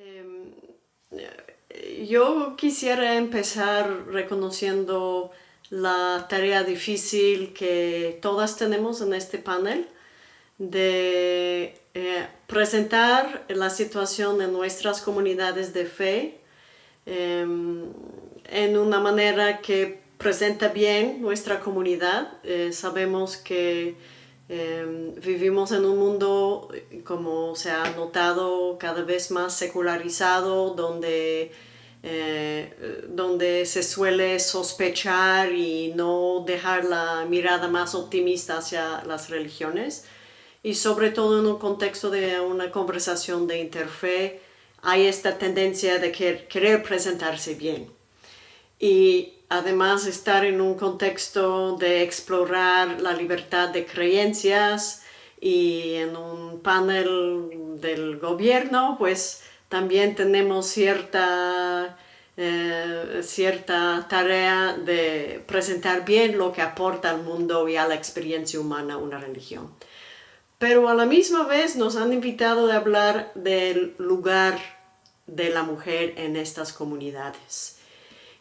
Em, yo quisiera empezar reconociendo la tarea difícil que todas tenemos en este panel de eh, presentar la situación de nuestras comunidades de fe em, en una manera que presenta bien nuestra comunidad. Eh, sabemos que em, vivimos en un mundo, como se ha notado, cada vez más secularizado, donde eh, donde se suele sospechar y no dejar la mirada más optimista hacia las religiones. Y sobre todo en un contexto de una conversación de interfe hay esta tendencia de querer presentarse bien. Y además estar en un contexto de explorar la libertad de creencias y en un panel del gobierno pues también tenemos cierta, eh, cierta tarea de presentar bien lo que aporta al mundo y a la experiencia humana una religión. Pero a la misma vez nos han invitado a hablar del lugar de la mujer en estas comunidades.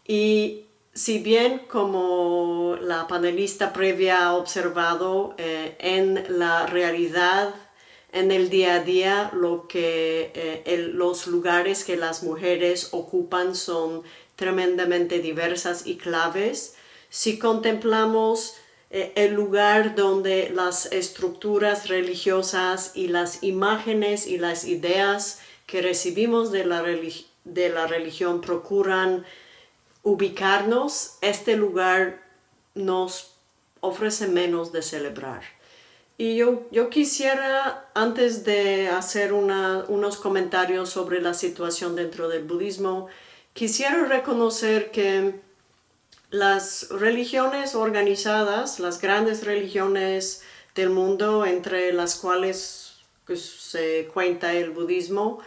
Y si bien como la panelista previa ha observado, eh, en la realidad en el día a día lo que eh, los lugares que las mujeres ocupan son tremendamente diversas y claves. Si contemplamos eh, el lugar donde las estructuras religiosas y las imágenes y las ideas que recibimos de la, de la religión procuran ubicarnos, este lugar nos ofrece menos de celebrar. Y yo, yo quisiera, antes de hacer unos comentarios sobre la situación dentro del budismo, quisiera reconocer que las religiones organizadas, las grandes religiones del mundo, entre las cuales pues, se cuenta el budismo,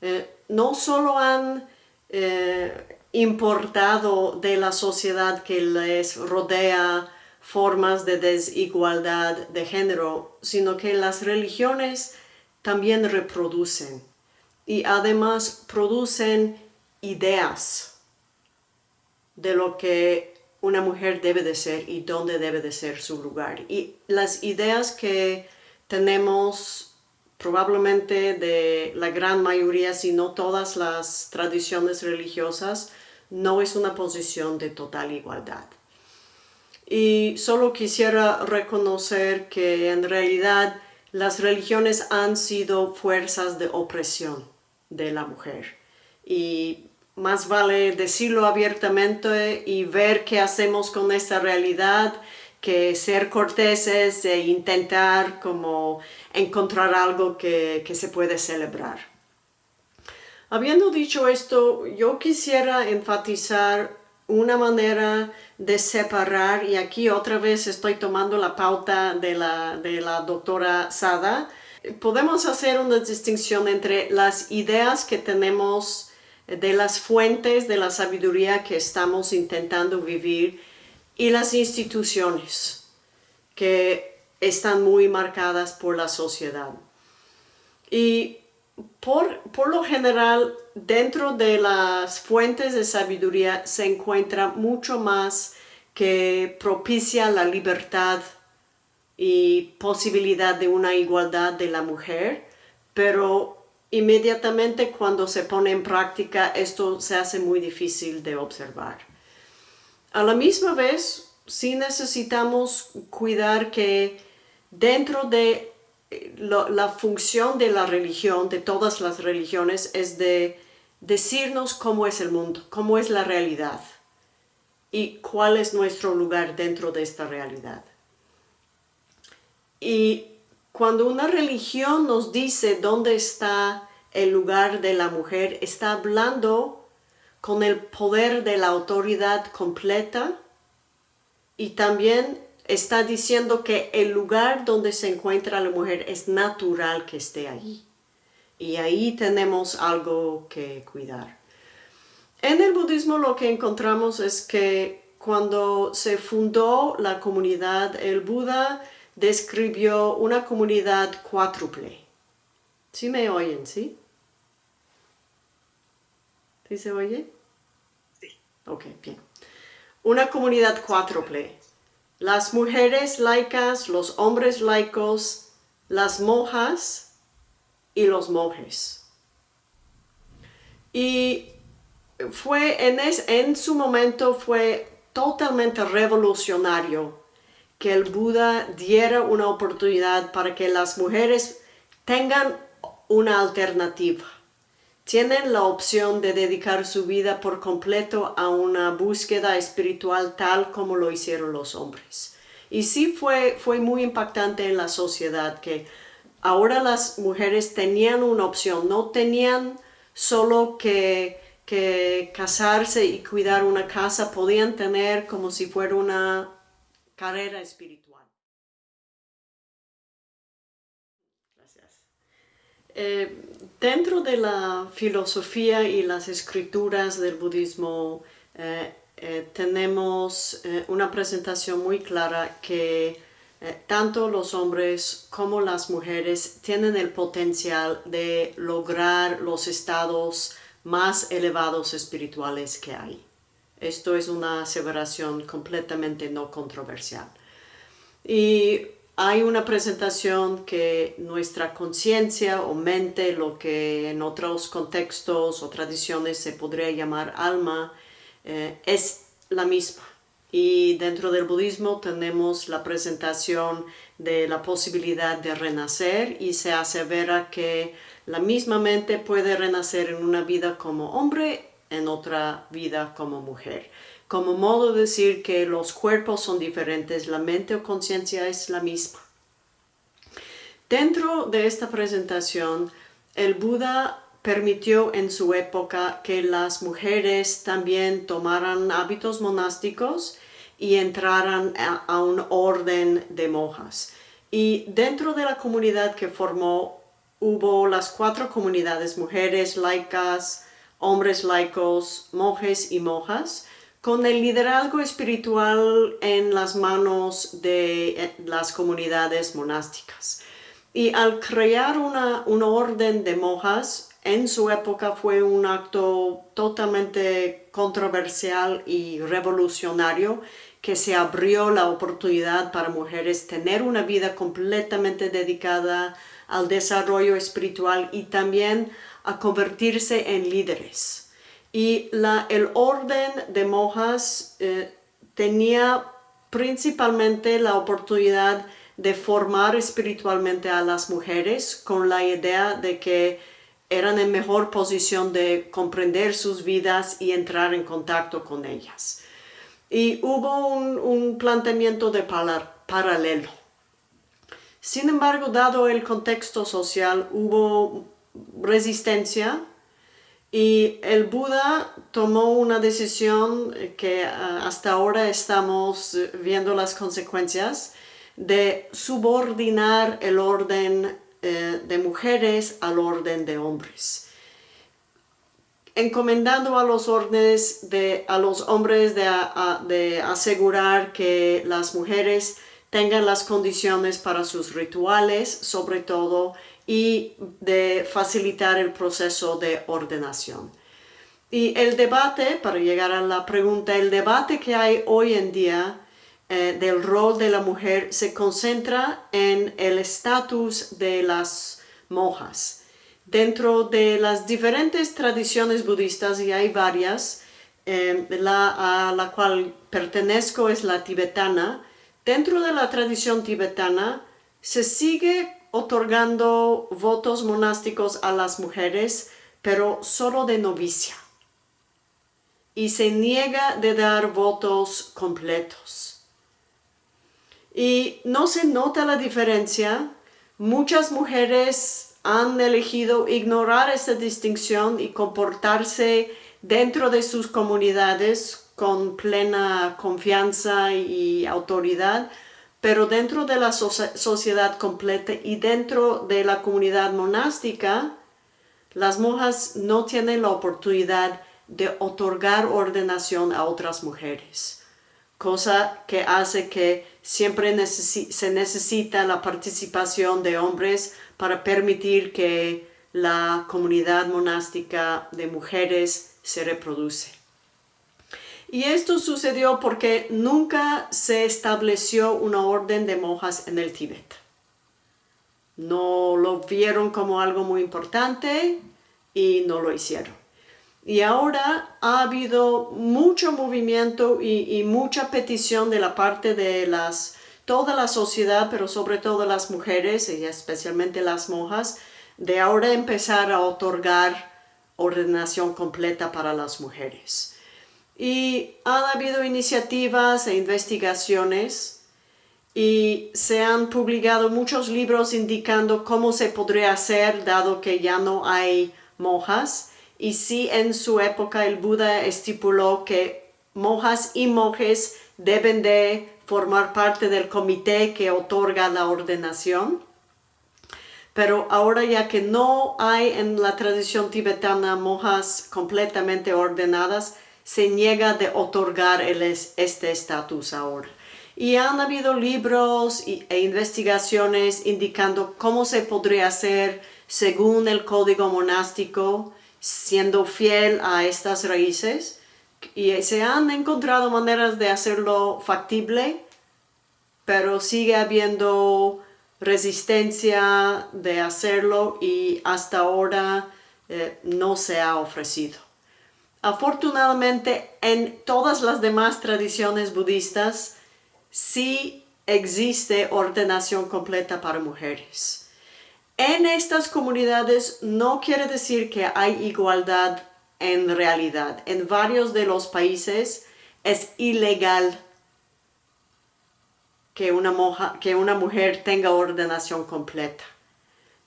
eh, no solo han eh, importado de la sociedad que les rodea formas de desigualdad de género, sino que las religiones también reproducen y además producen ideas de lo que una mujer debe de ser y dónde debe de ser su lugar. Y las ideas que tenemos probablemente de la gran mayoría, si no todas las tradiciones religiosas, no es una posición de total igualdad. Y solo quisiera reconocer que en realidad las religiones han sido fuerzas de opresión de la mujer. Y más vale decirlo abiertamente y ver qué hacemos con esta realidad que ser corteses e intentar como encontrar algo que, que se puede celebrar. Habiendo dicho esto, yo quisiera enfatizar una manera de separar, y aquí otra vez estoy tomando la pauta de la, de la doctora Sada, podemos hacer una distinción entre las ideas que tenemos de las fuentes de la sabiduría que estamos intentando vivir y las instituciones que están muy marcadas por la sociedad. Y por, por, lo general, dentro de las fuentes de sabiduría se encuentra mucho más que propicia la libertad y posibilidad de una igualdad de la mujer, pero inmediatamente cuando se pone en práctica esto se hace muy difícil de observar. A la misma vez, sí necesitamos cuidar que dentro de la función de la religión, de todas las religiones, es de decirnos cómo es el mundo, cómo es la realidad y cuál es nuestro lugar dentro de esta realidad. Y cuando una religión nos dice dónde está el lugar de la mujer, está hablando con el poder de la autoridad completa y también está diciendo que el lugar donde se encuentra la mujer es natural que esté allí. Y ahí tenemos algo que cuidar. En el budismo lo que encontramos es que cuando se fundó la comunidad, el Buda describió una comunidad cuádruple. ¿Sí me oyen, sí? ¿Sí se oye? Sí. Ok, bien. Una comunidad cuádruple. Las mujeres laicas, los hombres laicos, las monjas y los monjes. Y fue en, en su momento fue totalmente revolucionario que el Buda diera una oportunidad para que las mujeres tengan una alternativa. Tienen la opción de dedicar su vida por completo a una búsqueda espiritual tal como lo hicieron los hombres. Y sí fue, fue muy impactante en la sociedad que ahora las mujeres tenían una opción, no tenían solo que, que casarse y cuidar una casa, podían tener como si fuera una carrera espiritual. Eh, dentro de la filosofía y las escrituras del budismo eh, eh, tenemos una presentación muy clara que tanto los hombres como las mujeres tienen el potencial de lograr los estados más elevados espirituales que hay. Esto es una aseveración completamente no controversial. Y hay una presentación que nuestra conciencia o mente, lo que en otros contextos o tradiciones se podría llamar alma, eh, es la misma. Y dentro del budismo tenemos la presentación de la posibilidad de renacer y se asevera que la misma mente puede renacer en una vida como hombre en otra vida como mujer. Como modo de decir que los cuerpos son diferentes, la mente o conciencia es la misma. Dentro de esta presentación, el Buda permitió en su época que las mujeres también tomaran hábitos monásticos y entraran a, a, un orden de monjas. Y dentro de la comunidad que formó hubo las cuatro comunidades, mujeres, laicas, hombres laicos, monjes y monjas, con el liderazgo espiritual en las manos de eh, las comunidades monásticas. Y al crear una, una orden de monjas, en su época fue un acto totalmente controversial y revolucionario que se abrió la oportunidad para mujeres tener una vida completamente dedicada al desarrollo espiritual y también a convertirse en líderes. Y el orden de monjas eh, tenía principalmente la oportunidad de formar espiritualmente a las mujeres con la idea de que eran en mejor posición de comprender sus vidas y entrar en contacto con ellas. Y hubo un, planteamiento de paralelo. Sin embargo, dado el contexto social, hubo resistencia y el Buda tomó una decisión que ah, hasta ahora estamos viendo las consecuencias de subordinar el orden eh, de mujeres al orden de hombres. Encomendando a los órdenes de a los hombres de asegurar que las mujeres tengan las condiciones para sus rituales, sobre todo y de facilitar el proceso de ordenación. Y el debate, para llegar a la pregunta, el debate que hay hoy en día eh, del rol de la mujer se concentra en el estatus de las monjas. Dentro de las diferentes tradiciones budistas, y hay varias, eh, a la cual pertenezco es la tibetana, dentro de la tradición tibetana se sigue otorgando votos monásticos a las mujeres, pero solo de novicia. Y se niega de dar votos completos. Y no se nota la diferencia. Muchas mujeres han elegido ignorar esta distinción y comportarse dentro de sus comunidades con plena confianza y autoridad, pero dentro de la sociedad completa y dentro de la comunidad monástica, las monjas no tienen la oportunidad de otorgar ordenación a otras mujeres, cosa que hace que siempre se necesita la participación de hombres para permitir que la comunidad monástica de mujeres se reproduce. Y esto sucedió porque nunca se estableció una orden de monjas en el Tíbet. No lo vieron como algo muy importante y no lo hicieron. Y ahora ha habido mucho movimiento y, mucha petición de la parte de las, toda la sociedad, pero sobre todo las mujeres y especialmente las monjas, de ahora empezar a otorgar ordenación completa para las mujeres. Y han habido iniciativas e investigaciones y se han publicado muchos libros indicando cómo se podría hacer dado que ya no hay monjas y sí en su época el Buda estipuló que monjas y monjes deben de formar parte del comité que otorga la ordenación. Pero ahora ya que no hay en la tradición tibetana monjas completamente ordenadas, se niega de otorgar este estatus ahora. Y han habido libros e investigaciones indicando cómo se podría hacer según el código monástico siendo fiel a estas raíces y se han encontrado maneras de hacerlo factible, pero sigue habiendo resistencia de hacerlo y hasta ahora eh, no se ha ofrecido. Afortunadamente, en todas las demás tradiciones budistas sí existe ordenación completa para mujeres. En estas comunidades no quiere decir que hay igualdad en realidad. En varios de los países es ilegal que una, que una mujer tenga ordenación completa.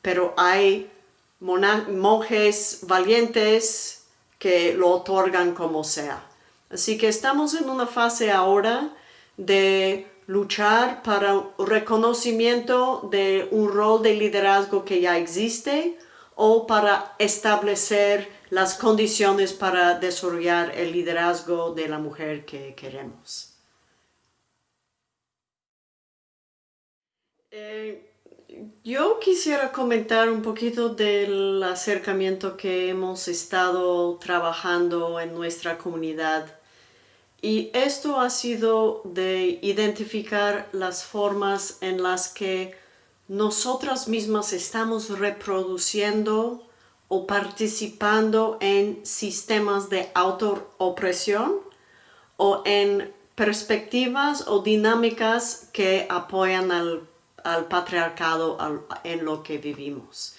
Pero hay monjes valientes que lo otorgan como sea. Así que estamos en una fase ahora de luchar para reconocimiento de un rol de liderazgo que ya existe o para establecer las condiciones para desarrollar el liderazgo de la mujer que queremos. Eh, yo quisiera comentar un poquito del acercamiento que hemos estado trabajando en nuestra comunidad. Y esto ha sido de identificar las formas en las que nosotras mismas estamos reproduciendo o participando en sistemas de autoopresión o en perspectivas o dinámicas que apoyan al, patriarcado en lo que vivimos.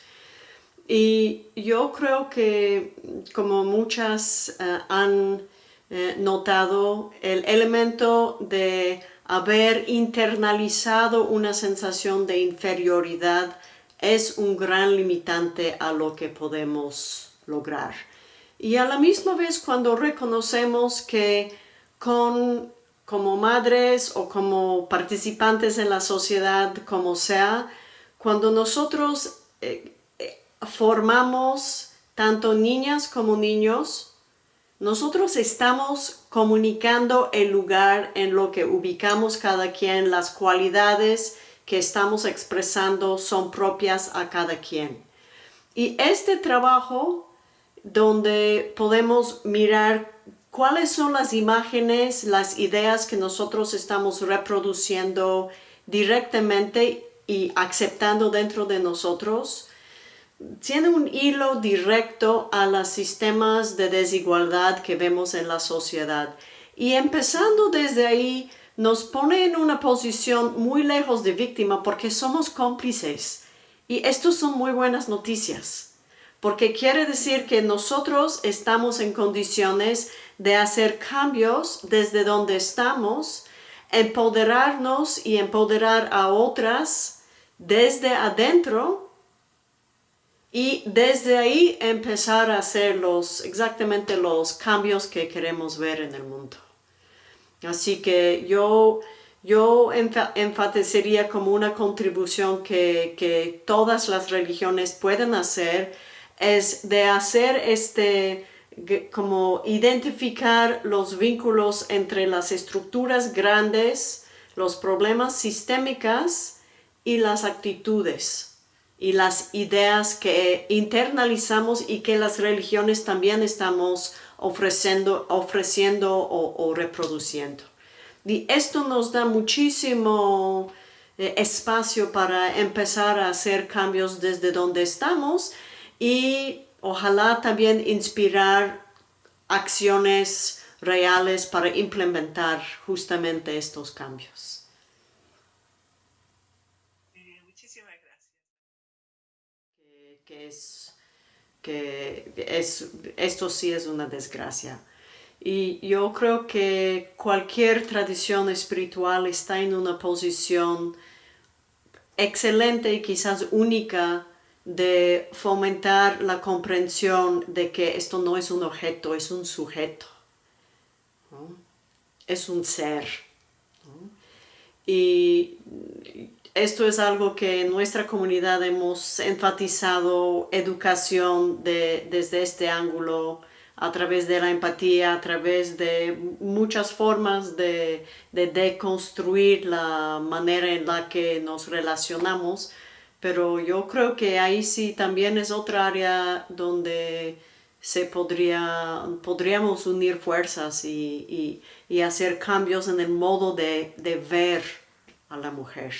Y yo creo que como muchas eh, han eh, notado el elemento de haber internalizado una sensación de inferioridad es un gran limitante a lo que podemos lograr. Y a la misma vez cuando reconocemos que con, como madres o como participantes en la sociedad, como sea, cuando nosotros eh, eh, formamos tanto niñas como niños, nosotros estamos comunicando el lugar en lo que ubicamos cada quien, las cualidades que estamos expresando son propias a cada quien. Y este trabajo donde podemos mirar cuáles son las imágenes, las ideas que nosotros estamos reproduciendo directamente y aceptando dentro de nosotros, tiene un hilo directo a los sistemas de desigualdad que vemos en la sociedad. Y empezando desde ahí, nos pone en una posición muy lejos de víctima porque somos cómplices. Y esto son muy buenas noticias, porque quiere decir que nosotros estamos en condiciones de hacer cambios desde donde estamos, empoderarnos y empoderar a otras desde adentro y desde ahí empezar a hacer los, exactamente los cambios que queremos ver en el mundo. Así que yo, yo enfatizaría como una contribución que, que todas las religiones pueden hacer es de hacer este, como identificar los vínculos entre las estructuras grandes, los problemas sistémicos y las actitudes y las ideas que internalizamos y que las religiones también estamos ofreciendo, ofreciendo o, reproduciendo. Y esto nos da muchísimo eh, espacio para empezar a hacer cambios desde donde estamos y ojalá también inspirar acciones reales para implementar justamente estos cambios. Eh, muchísimas gracias. Que, es, que es, esto sí es una desgracia. Y yo creo que cualquier tradición espiritual está en una posición excelente y quizás única de fomentar la comprensión de que esto no es un objeto, es un sujeto. Es un ser. Y esto es algo que en nuestra comunidad hemos enfatizado educación desde este ángulo a través de la empatía, a través de muchas formas de, de deconstruir la manera en la que nos relacionamos, pero yo creo que ahí sí también es otra área donde se podría, podríamos unir fuerzas y, y, y hacer cambios en el modo de, de ver a la mujer.